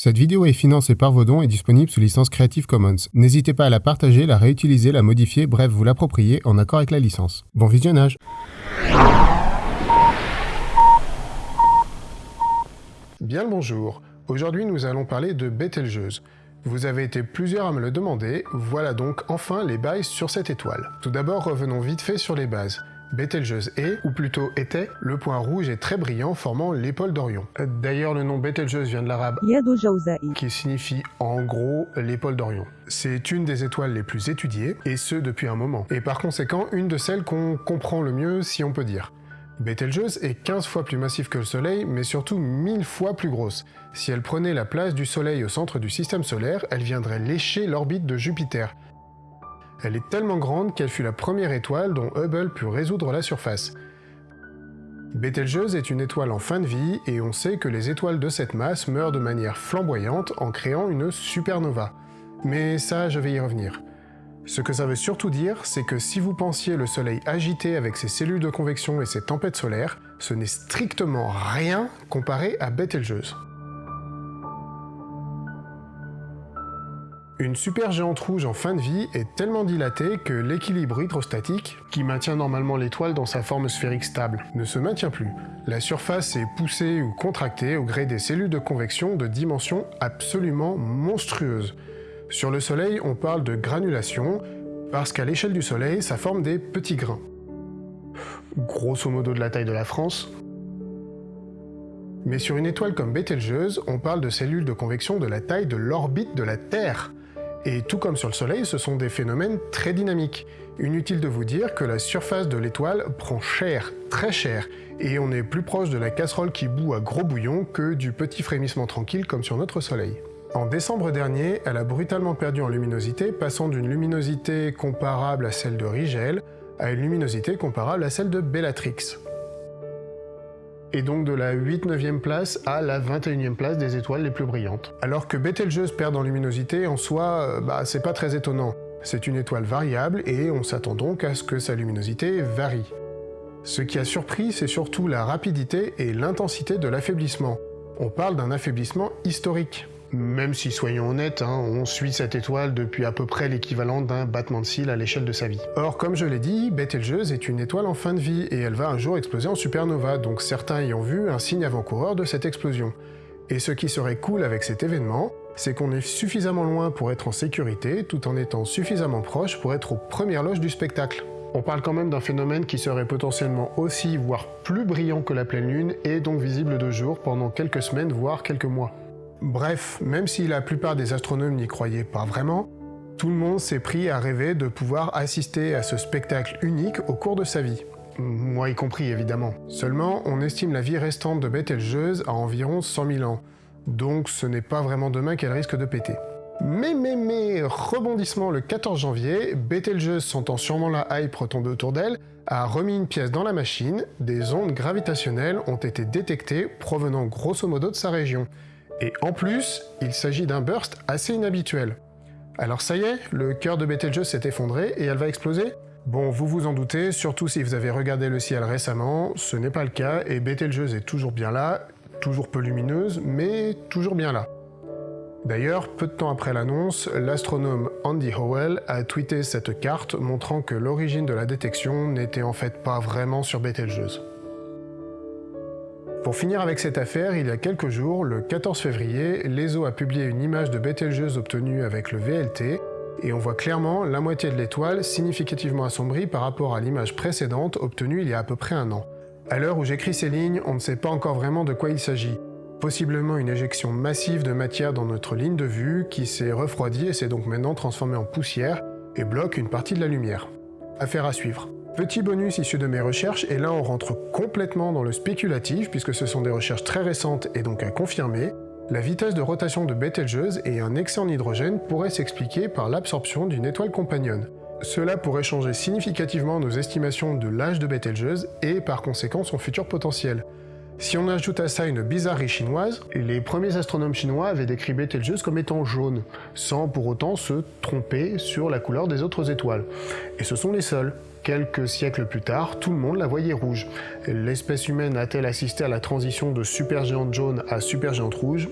Cette vidéo est financée par vos dons et disponible sous licence Creative Commons. N'hésitez pas à la partager, la réutiliser, la modifier, bref, vous l'approprier en accord avec la licence. Bon visionnage Bien le bonjour. Aujourd'hui, nous allons parler de Betelgeuse. Vous avez été plusieurs à me le demander, voilà donc enfin les bails sur cette étoile. Tout d'abord, revenons vite fait sur les bases. Betelgeuse est, ou plutôt était, le point rouge est très brillant formant l'épaule d'Orion. D'ailleurs, le nom Betelgeuse vient de l'arabe qui signifie en gros l'épaule d'Orion. C'est une des étoiles les plus étudiées, et ce depuis un moment, et par conséquent une de celles qu'on comprend le mieux si on peut dire. Betelgeuse est 15 fois plus massif que le Soleil, mais surtout 1000 fois plus grosse. Si elle prenait la place du Soleil au centre du système solaire, elle viendrait lécher l'orbite de Jupiter, elle est tellement grande qu'elle fut la première étoile dont Hubble put résoudre la surface. Betelgeuse est une étoile en fin de vie, et on sait que les étoiles de cette masse meurent de manière flamboyante en créant une supernova. Mais ça, je vais y revenir. Ce que ça veut surtout dire, c'est que si vous pensiez le Soleil agité avec ses cellules de convection et ses tempêtes solaires, ce n'est strictement rien comparé à Betelgeuse. Une supergéante rouge en fin de vie est tellement dilatée que l'équilibre hydrostatique, qui maintient normalement l'étoile dans sa forme sphérique stable, ne se maintient plus. La surface est poussée ou contractée au gré des cellules de convection de dimensions absolument monstrueuses. Sur le Soleil, on parle de granulation, parce qu'à l'échelle du Soleil, ça forme des petits grains. Grosso modo de la taille de la France. Mais sur une étoile comme Betelgeuse, on parle de cellules de convection de la taille de l'orbite de la Terre. Et tout comme sur le Soleil, ce sont des phénomènes très dynamiques. Inutile de vous dire que la surface de l'étoile prend cher, très cher, et on est plus proche de la casserole qui bout à gros bouillon que du petit frémissement tranquille comme sur notre Soleil. En décembre dernier, elle a brutalement perdu en luminosité, passant d'une luminosité comparable à celle de Rigel à une luminosité comparable à celle de Bellatrix et donc de la 8-9e place à la 21e place des étoiles les plus brillantes. Alors que Betelgeuse perd en luminosité, en soi, euh, bah, c'est pas très étonnant. C'est une étoile variable et on s'attend donc à ce que sa luminosité varie. Ce qui a surpris, c'est surtout la rapidité et l'intensité de l'affaiblissement. On parle d'un affaiblissement historique. Même si, soyons honnêtes, hein, on suit cette étoile depuis à peu près l'équivalent d'un battement de cils à l'échelle de sa vie. Or, comme je l'ai dit, Betelgeuse est une étoile en fin de vie, et elle va un jour exploser en supernova, donc certains ayant vu un signe avant-coureur de cette explosion. Et ce qui serait cool avec cet événement, c'est qu'on est suffisamment loin pour être en sécurité, tout en étant suffisamment proche pour être aux premières loges du spectacle. On parle quand même d'un phénomène qui serait potentiellement aussi, voire plus brillant que la pleine lune, et donc visible de jour pendant quelques semaines, voire quelques mois. Bref, même si la plupart des astronomes n'y croyaient pas vraiment, tout le monde s'est pris à rêver de pouvoir assister à ce spectacle unique au cours de sa vie. Moi y compris évidemment. Seulement, on estime la vie restante de Betelgeuse à environ 100 000 ans, donc ce n'est pas vraiment demain qu'elle risque de péter. Mais mais mais, rebondissement le 14 janvier, Betelgeuse sentant sûrement la hype retomber autour d'elle, a remis une pièce dans la machine, des ondes gravitationnelles ont été détectées provenant grosso modo de sa région, et en plus, il s'agit d'un burst assez inhabituel. Alors ça y est, le cœur de Betelgeuse s'est effondré et elle va exploser Bon, vous vous en doutez, surtout si vous avez regardé le ciel récemment, ce n'est pas le cas, et Betelgeuse est toujours bien là, toujours peu lumineuse, mais toujours bien là. D'ailleurs, peu de temps après l'annonce, l'astronome Andy Howell a tweeté cette carte montrant que l'origine de la détection n'était en fait pas vraiment sur Betelgeuse. Pour finir avec cette affaire, il y a quelques jours, le 14 février, l'ESO a publié une image de Betelgeuse obtenue avec le VLT, et on voit clairement la moitié de l'étoile significativement assombrie par rapport à l'image précédente obtenue il y a à peu près un an. À l'heure où j'écris ces lignes, on ne sait pas encore vraiment de quoi il s'agit. Possiblement une éjection massive de matière dans notre ligne de vue qui s'est refroidie et s'est donc maintenant transformée en poussière et bloque une partie de la lumière. Affaire à suivre. Petit bonus issu de mes recherches, et là on rentre complètement dans le spéculatif, puisque ce sont des recherches très récentes et donc à confirmer, la vitesse de rotation de Betelgeuse et un excès en hydrogène pourraient s'expliquer par l'absorption d'une étoile compagnonne. Cela pourrait changer significativement nos estimations de l'âge de Betelgeuse et par conséquent son futur potentiel. Si on ajoute à ça une bizarrerie chinoise, les premiers astronomes chinois avaient décrit Betelgeuse comme étant jaune, sans pour autant se tromper sur la couleur des autres étoiles. Et ce sont les seuls. Quelques siècles plus tard, tout le monde la voyait rouge. L'espèce humaine a-t-elle assisté à la transition de supergéante jaune à supergéante rouge?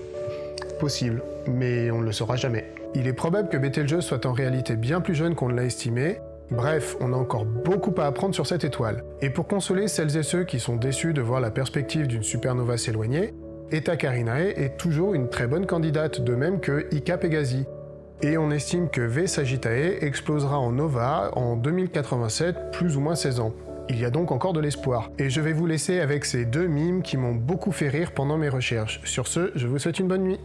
Possible, mais on ne le saura jamais. Il est probable que Betelgeuse soit en réalité bien plus jeune qu'on ne l'a estimé, Bref, on a encore beaucoup à apprendre sur cette étoile. Et pour consoler celles et ceux qui sont déçus de voir la perspective d'une supernova s'éloigner, Eta Carinae est toujours une très bonne candidate, de même que Ica Pegasi. Et on estime que V Sagittae explosera en nova en 2087, plus ou moins 16 ans. Il y a donc encore de l'espoir. Et je vais vous laisser avec ces deux mimes qui m'ont beaucoup fait rire pendant mes recherches. Sur ce, je vous souhaite une bonne nuit.